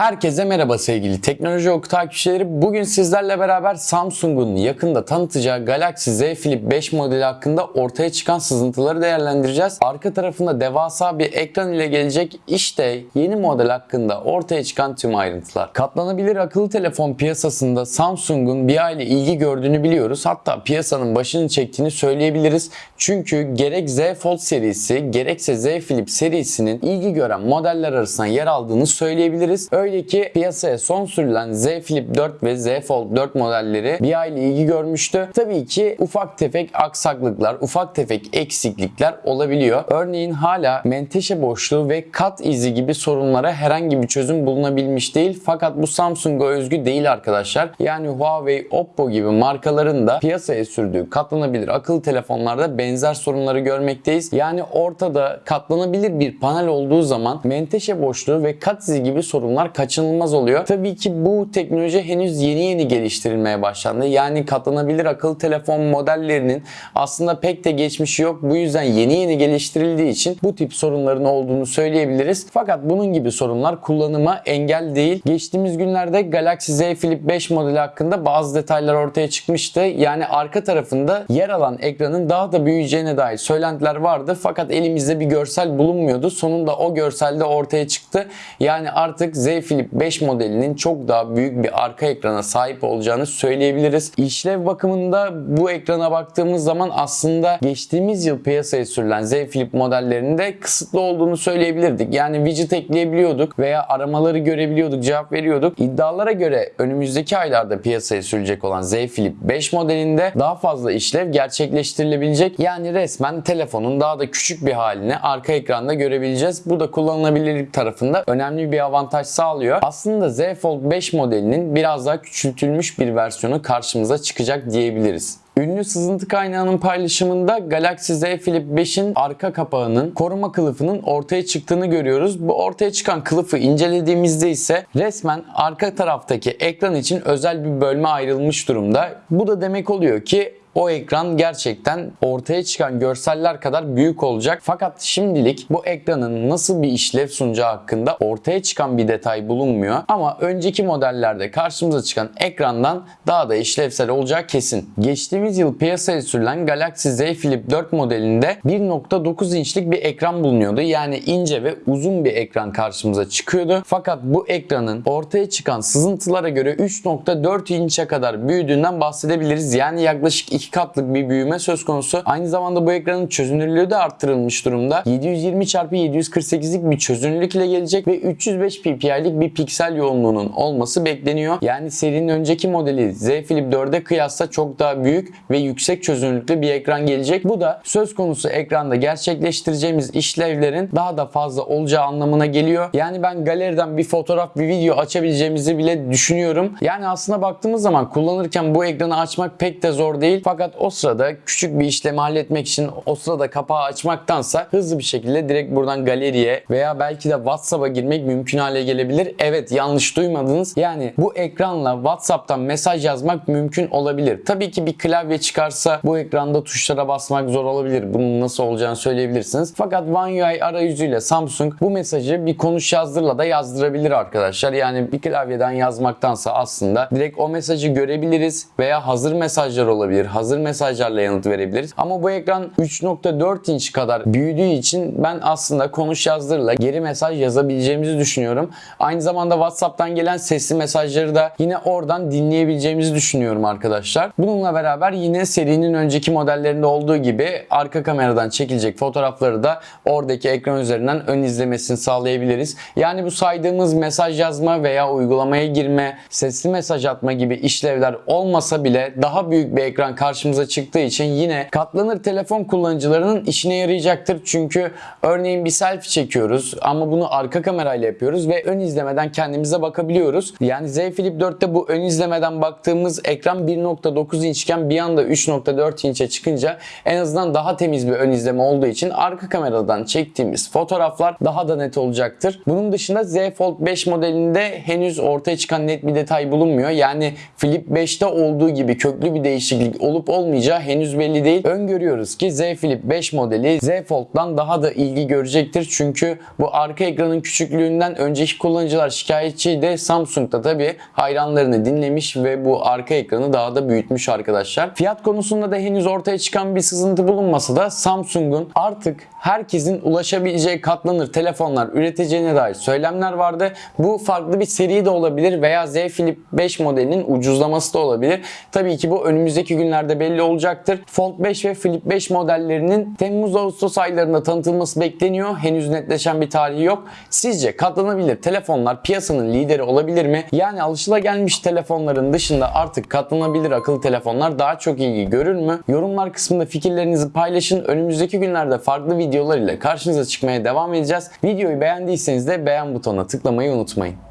Herkese merhaba sevgili teknoloji oku takipçileri. Bugün sizlerle beraber Samsung'un yakında tanıtacağı Galaxy Z Flip 5 modeli hakkında ortaya çıkan sızıntıları değerlendireceğiz. Arka tarafında devasa bir ekran ile gelecek işte yeni model hakkında ortaya çıkan tüm ayrıntılar. Katlanabilir akıllı telefon piyasasında Samsung'un bir aile ilgi gördüğünü biliyoruz. Hatta piyasanın başını çektiğini söyleyebiliriz. Çünkü gerek Z Fold serisi gerekse Z Flip serisinin ilgi gören modeller arasında yer aldığını söyleyebiliriz. Öyle ki piyasaya son sürülen Z Flip 4 ve Z Fold 4 modelleri bir aile ilgi görmüştü. Tabii ki ufak tefek aksaklıklar, ufak tefek eksiklikler olabiliyor. Örneğin hala menteşe boşluğu ve kat izi gibi sorunlara herhangi bir çözüm bulunabilmiş değil. Fakat bu Samsung'a özgü değil arkadaşlar. Yani Huawei, Oppo gibi markaların da piyasaya sürdüğü katlanabilir akıllı telefonlarda benzer sorunları görmekteyiz. Yani ortada katlanabilir bir panel olduğu zaman menteşe boşluğu ve kat izi gibi sorunlar kaçınılmaz oluyor. Tabii ki bu teknoloji henüz yeni yeni geliştirilmeye başlandı. Yani katlanabilir akıllı telefon modellerinin aslında pek de geçmişi yok. Bu yüzden yeni yeni geliştirildiği için bu tip sorunların olduğunu söyleyebiliriz. Fakat bunun gibi sorunlar kullanıma engel değil. Geçtiğimiz günlerde Galaxy Z Flip 5 modeli hakkında bazı detaylar ortaya çıkmıştı. Yani arka tarafında yer alan ekranın daha da büyüyeceğine dair söylentiler vardı. Fakat elimizde bir görsel bulunmuyordu. Sonunda o görselde ortaya çıktı. Yani artık Z Flip 5 modelinin çok daha büyük bir arka ekrana sahip olacağını söyleyebiliriz. İşlev bakımında bu ekrana baktığımız zaman aslında geçtiğimiz yıl piyasaya sürülen Z Flip modellerinde kısıtlı olduğunu söyleyebilirdik. Yani widget ekleyebiliyorduk veya aramaları görebiliyorduk, cevap veriyorduk. İddialara göre önümüzdeki aylarda piyasaya sürülecek olan Z Flip 5 modelinde daha fazla işlev gerçekleştirilebilecek. Yani resmen telefonun daha da küçük bir halini arka ekranda görebileceğiz. Bu da kullanılabilirlik tarafında önemli bir avantaj sağlıyor. Aslında Z Fold 5 modelinin biraz daha küçültülmüş bir versiyonu karşımıza çıkacak diyebiliriz. Ünlü sızıntı kaynağının paylaşımında Galaxy Z Flip 5'in arka kapağının koruma kılıfının ortaya çıktığını görüyoruz. Bu ortaya çıkan kılıfı incelediğimizde ise resmen arka taraftaki ekran için özel bir bölme ayrılmış durumda. Bu da demek oluyor ki o ekran gerçekten ortaya çıkan görseller kadar büyük olacak. Fakat şimdilik bu ekranın nasıl bir işlev sunacağı hakkında ortaya çıkan bir detay bulunmuyor. Ama önceki modellerde karşımıza çıkan ekrandan daha da işlevsel olacağı kesin. Geçtiğimiz yıl piyasaya sürülen Galaxy Z Flip 4 modelinde 1.9 inçlik bir ekran bulunuyordu. Yani ince ve uzun bir ekran karşımıza çıkıyordu. Fakat bu ekranın ortaya çıkan sızıntılara göre 3.4 inçe kadar büyüdüğünden bahsedebiliriz. Yani yaklaşık iki katlık bir büyüme söz konusu. Aynı zamanda bu ekranın çözünürlüğü de arttırılmış durumda. 720 x 748'lik bir çözünürlük ile gelecek ve 305 ppi'lik bir piksel yoğunluğunun olması bekleniyor. Yani serinin önceki modeli Z Flip 4'e kıyasla çok daha büyük ve yüksek çözünürlüklü bir ekran gelecek. Bu da söz konusu ekranda gerçekleştireceğimiz işlevlerin daha da fazla olacağı anlamına geliyor. Yani ben galeriden bir fotoğraf, bir video açabileceğimizi bile düşünüyorum. Yani aslında baktığımız zaman kullanırken bu ekranı açmak pek de zor değil. Fakat o sırada küçük bir işlemi halletmek için o sırada kapağı açmaktansa hızlı bir şekilde direkt buradan galeriye veya belki de WhatsApp'a girmek mümkün hale gelebilir. Evet yanlış duymadınız. Yani bu ekranla WhatsApp'tan mesaj yazmak mümkün olabilir. Tabii ki bir klavye çıkarsa bu ekranda tuşlara basmak zor olabilir. Bunun nasıl olacağını söyleyebilirsiniz. Fakat One UI arayüzüyle Samsung bu mesajı bir konuş yazdırla da yazdırabilir arkadaşlar. Yani bir klavyeden yazmaktansa aslında direkt o mesajı görebiliriz veya hazır mesajlar olabilir. Hazır mesajlarla yanıt verebiliriz. Ama bu ekran 3.4 inç kadar büyüdüğü için ben aslında konuş yazdırla geri mesaj yazabileceğimizi düşünüyorum. Aynı zamanda WhatsApp'tan gelen sesli mesajları da yine oradan dinleyebileceğimizi düşünüyorum arkadaşlar. Bununla beraber yine serinin önceki modellerinde olduğu gibi arka kameradan çekilecek fotoğrafları da oradaki ekran üzerinden ön izlemesini sağlayabiliriz. Yani bu saydığımız mesaj yazma veya uygulamaya girme, sesli mesaj atma gibi işlevler olmasa bile daha büyük bir ekran karşımıza çıktığı için yine katlanır telefon kullanıcılarının işine yarayacaktır. Çünkü örneğin bir selfie çekiyoruz ama bunu arka kamerayla yapıyoruz ve ön izlemeden kendimize bakabiliyoruz. Yani Z Flip 4'te bu ön izlemeden baktığımız ekran 1.9 inçken bir anda 3.4 inçe çıkınca en azından daha temiz bir ön izleme olduğu için arka kameradan çektiğimiz fotoğraflar daha da net olacaktır. Bunun dışında Z Fold 5 modelinde henüz ortaya çıkan net bir detay bulunmuyor. Yani Flip 5'te olduğu gibi köklü bir değişiklik olup olup olmayacağı henüz belli değil. Öngörüyoruz ki Z Flip 5 modeli Z Fold'dan daha da ilgi görecektir. Çünkü bu arka ekranın küçüklüğünden önceki kullanıcılar şikayetçiydi. Samsung da tabi hayranlarını dinlemiş ve bu arka ekranı daha da büyütmüş arkadaşlar. Fiyat konusunda da henüz ortaya çıkan bir sızıntı bulunmasa da Samsung'un artık herkesin ulaşabileceği katlanır telefonlar üreteceğine dair söylemler vardı. Bu farklı bir seri de olabilir veya Z Flip 5 modelinin ucuzlaması da olabilir. Tabii ki bu önümüzdeki günlerde belli olacaktır. Fold 5 ve Flip 5 modellerinin Temmuz-Ağustos aylarında tanıtılması bekleniyor. Henüz netleşen bir tarihi yok. Sizce katlanabilir telefonlar piyasanın lideri olabilir mi? Yani alışılagelmiş telefonların dışında artık katlanabilir akıllı telefonlar daha çok ilgi görür mü? Yorumlar kısmında fikirlerinizi paylaşın. Önümüzdeki günlerde farklı videolar ile karşınıza çıkmaya devam edeceğiz. Videoyu beğendiyseniz de beğen butonuna tıklamayı unutmayın.